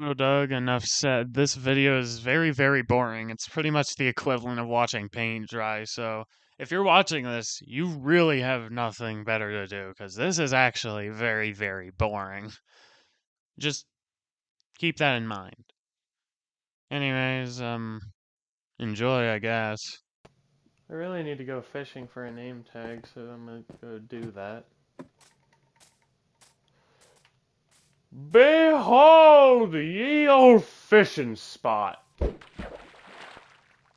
Oh, Doug, enough said. This video is very, very boring. It's pretty much the equivalent of watching paint dry. So, if you're watching this, you really have nothing better to do because this is actually very, very boring. Just keep that in mind. Anyways, um, enjoy, I guess. I really need to go fishing for a name tag, so I'm gonna go do that. Behold ye old fishing spot!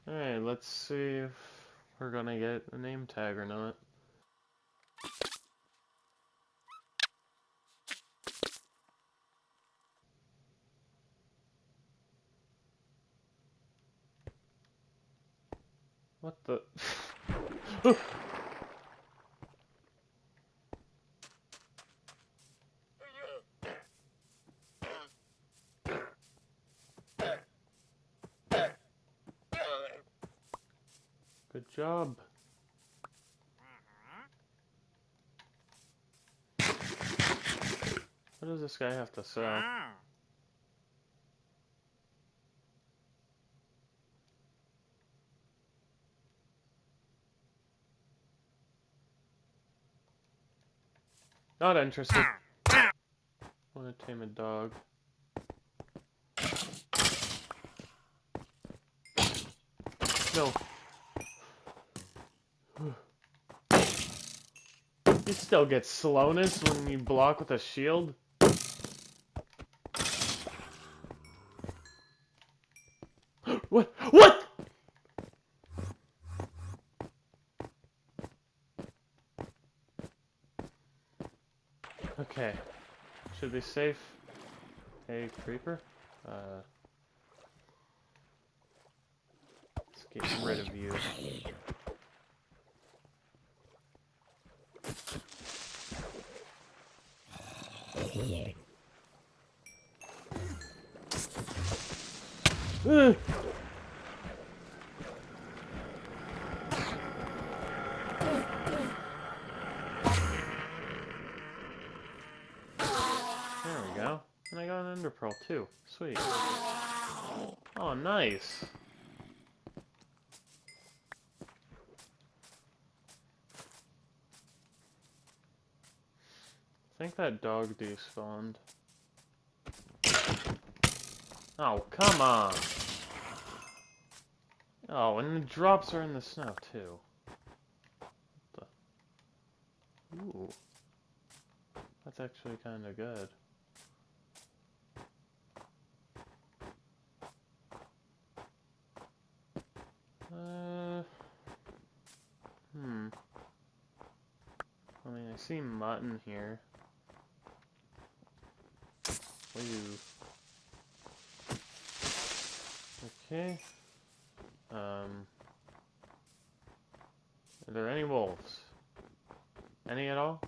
Alright, let's see if we're gonna get a name tag or not. What the? Good job. What does this guy have to sell? Not interested. Want to tame a dog. No. You still get slowness when you block with a shield? what? What? Okay. Should be safe. Hey, creeper. Uh, let's get rid of you. There we go. And I got an ender pearl too. Sweet. Oh, nice. I think that dog despawned. Oh, come on! Oh, and the drops are in the snow, too. Ooh. That's actually kind of good. Uh... Hmm. I mean, I see mutton here. Woo. Okay. Um. Are there any wolves? Any at all?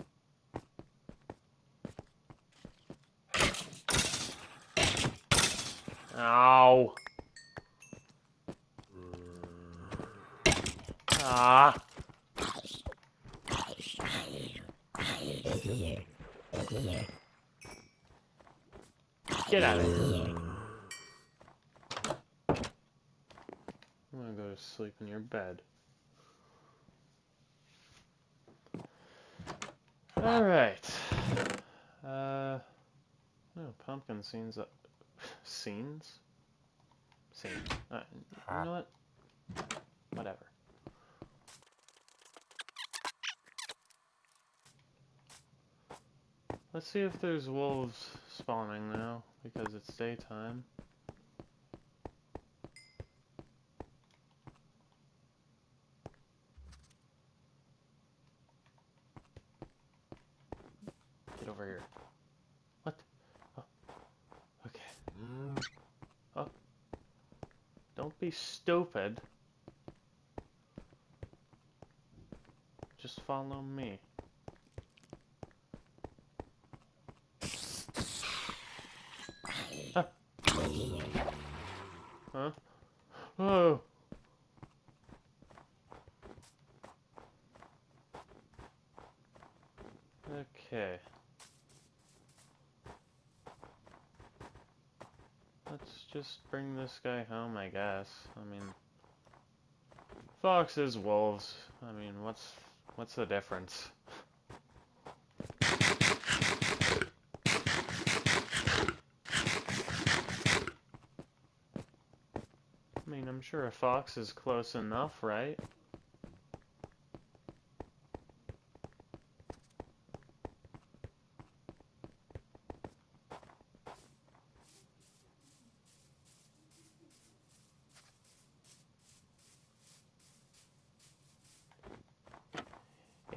Ow! Ah! Get out of here. I'm gonna go sleep in your bed. Alright. Uh. Oh, pumpkin scenes. Uh, scenes? Scenes. You know what? Whatever. Let's see if there's wolves spawning now, because it's daytime. Get over here. What? Oh. Okay. Oh. Don't be stupid. Just follow me. Huh? Oh. Okay. let's just bring this guy home, I guess. I mean, foxes, wolves. I mean, what's what's the difference? I mean, I'm sure a fox is close enough, right?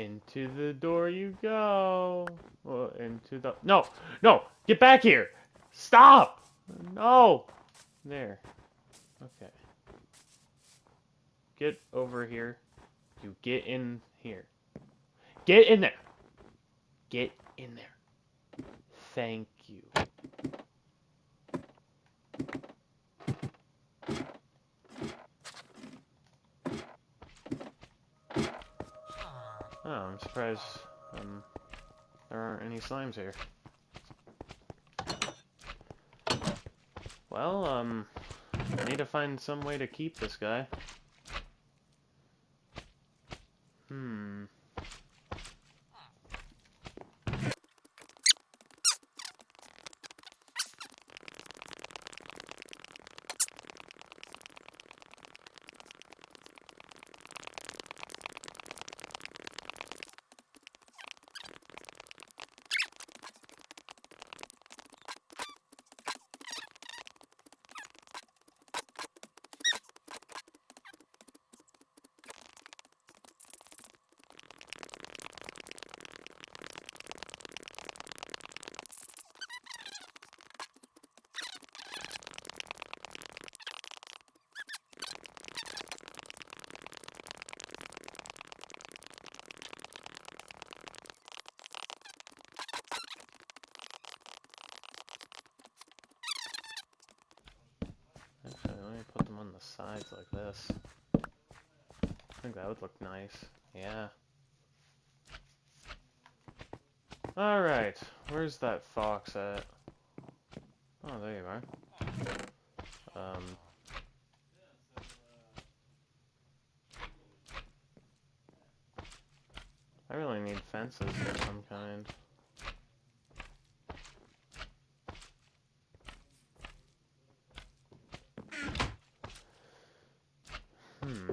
Into the door you go. Well, into the... No! No! Get back here! Stop! No! There. Okay. Get over here. You get in here. Get in there! Get in there. Thank you. Oh, I'm surprised um, there aren't any slimes here. Well, um, I need to find some way to keep this guy. Hmm. Actually, let me put them on the sides like this. I think that would look nice. Yeah. Alright, where's that fox at? Oh, there you are. Um... I really need fences of some kind. Hmm.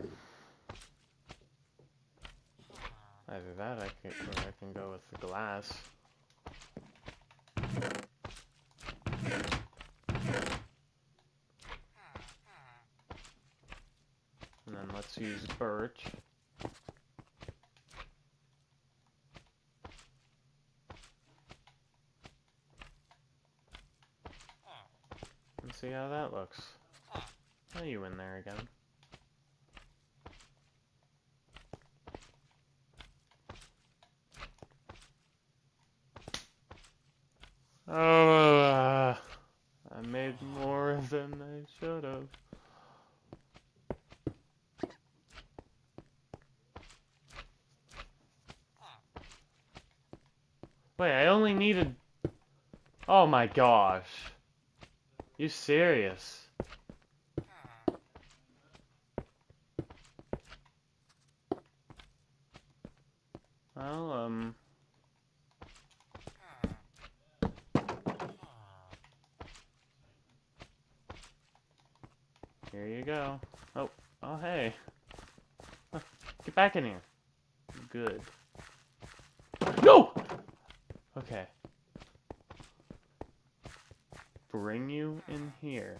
Either that, I can, or I can go with the glass. And then use birch. And see how that looks. Are you in there again? Oh, uh, I made more than I should have. Only needed... Oh my gosh. You serious? Well, um... Here you go. Oh, oh hey. Huh, Get back in here. Good. No! Okay. Bring you in here.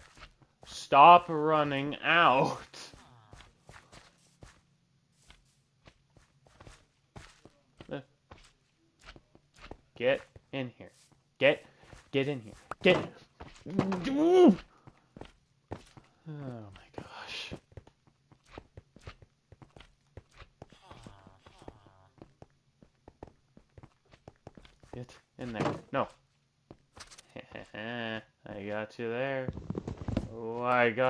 Stop running out. Get in here. Get, get in here. Get. Oh my gosh. Get in there. No. I got you there. Oh,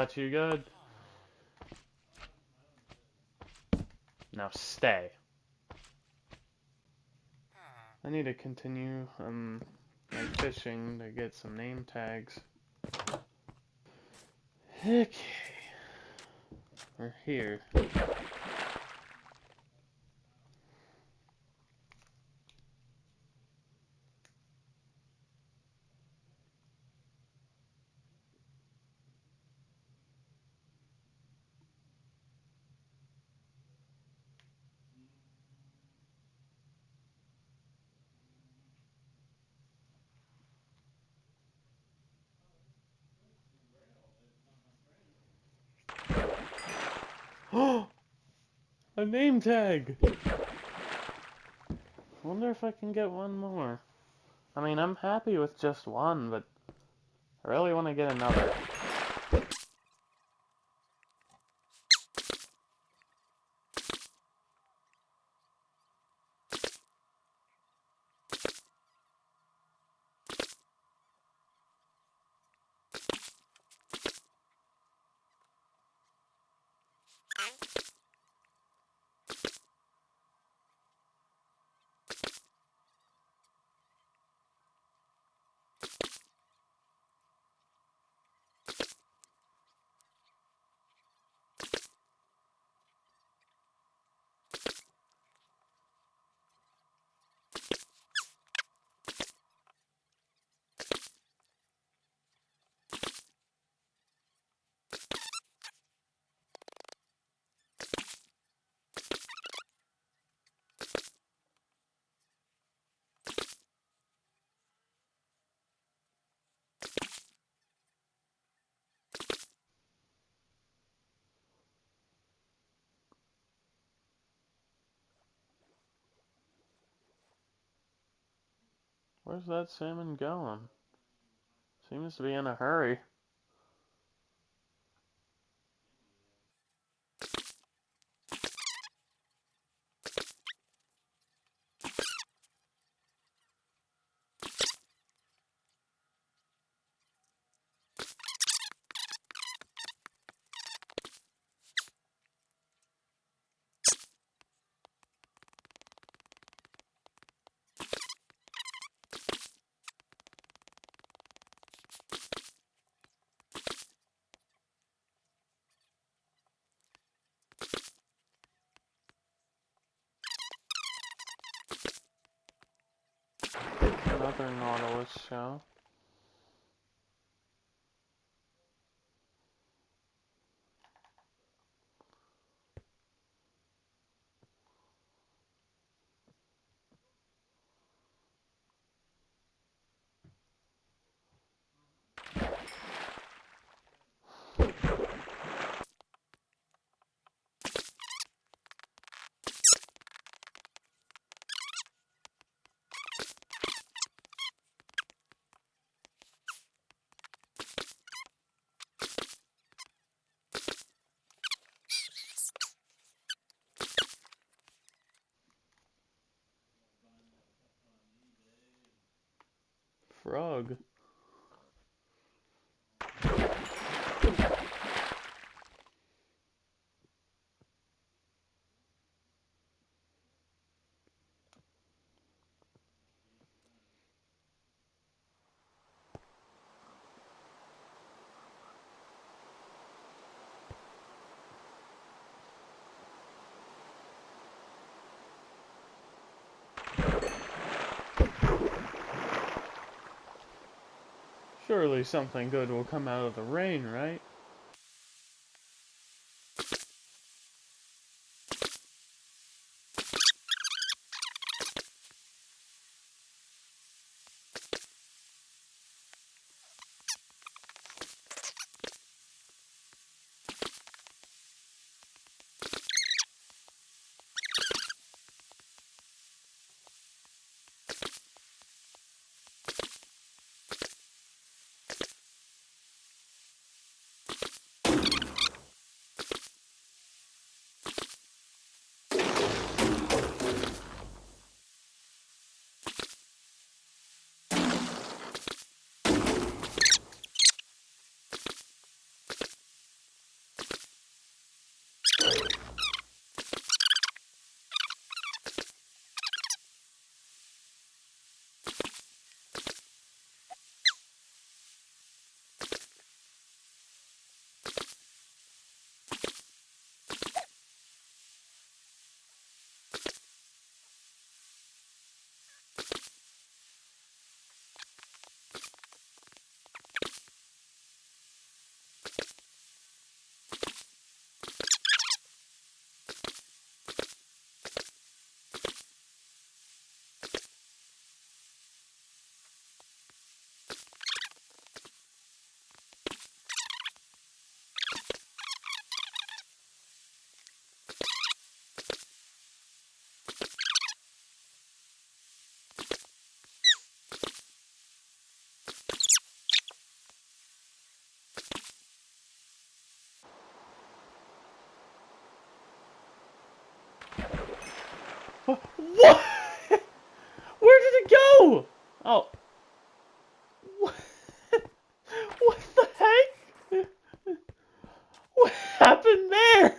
Got good. Now stay. I need to continue um my fishing to get some name tags. Okay. We're here. Name tag! wonder if I can get one more. I mean, I'm happy with just one, but I really want to get another. Where's that salmon going? Seems to be in a hurry. Another Nautilus shell. Surely something good will come out of the rain, right? What? Where did it go? Oh. What, what the heck? What happened there?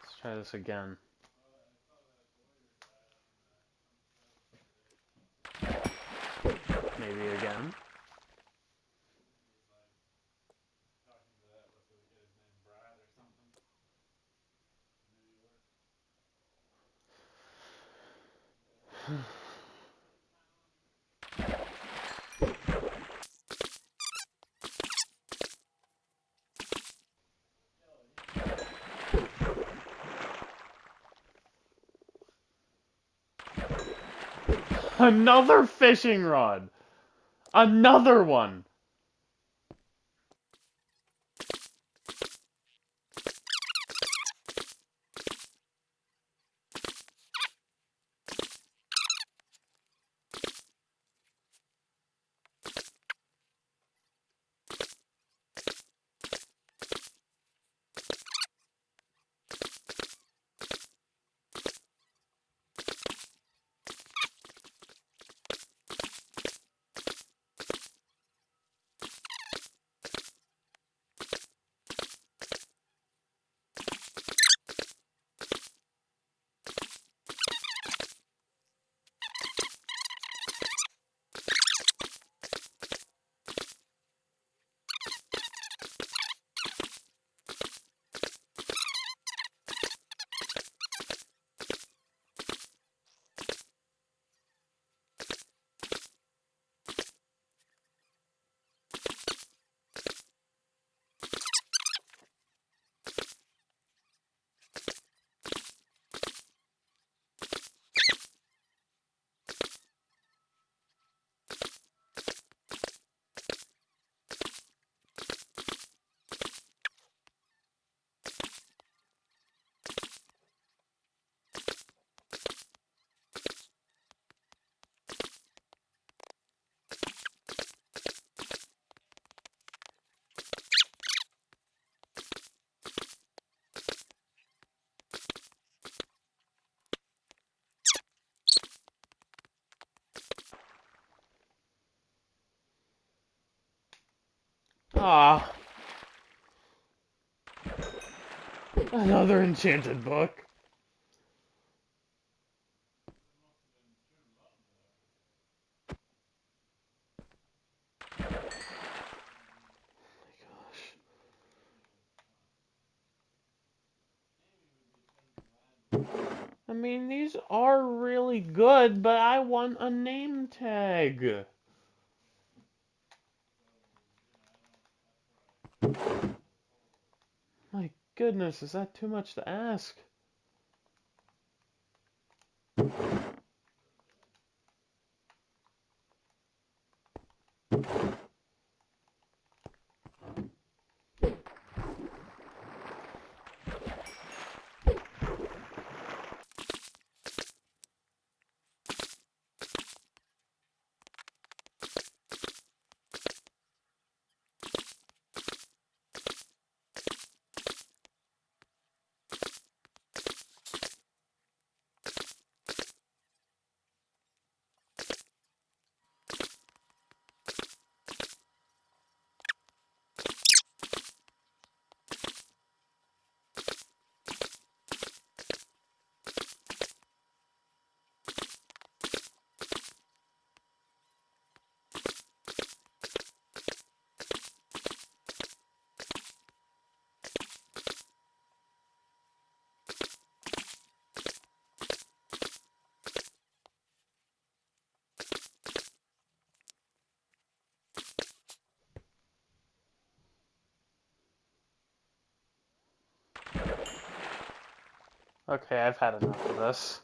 Let's try this again. Maybe again. Another fishing rod. Another one. Ah. Another enchanted book. Is that too much to ask? Okay, I've had enough of this.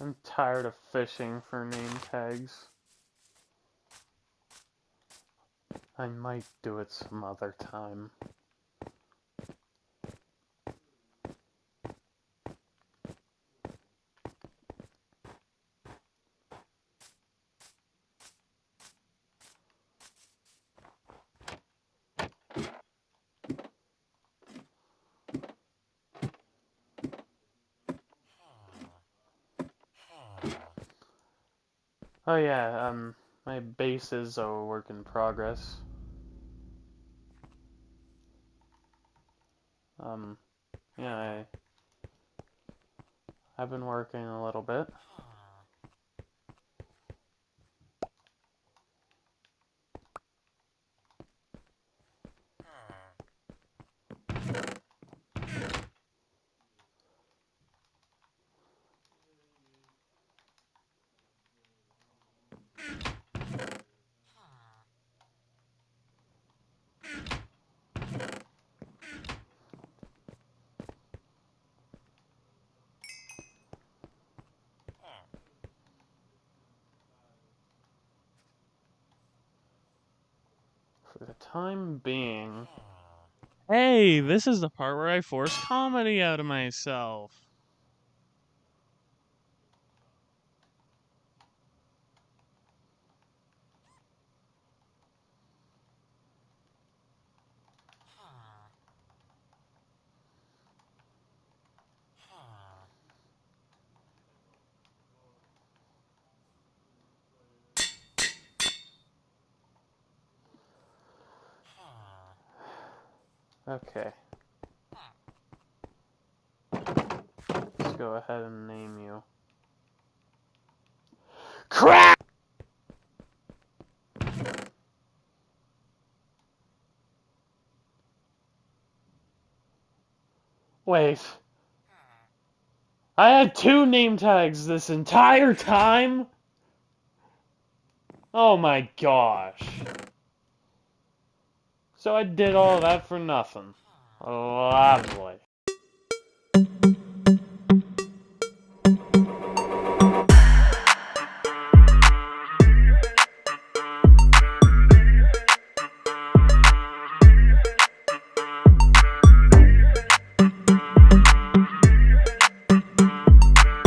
I'm tired of fishing for name tags. I might do it some other time. Oh yeah, um, my base is a work in progress. Um, yeah, I, I've been working a little bit. Time being, Hey, this is the part where I force comedy out of myself. okay. Let's go ahead and name you. Crap! Wait. I had two name tags this entire time? Oh my gosh. So I did all that for nothing. Lovely.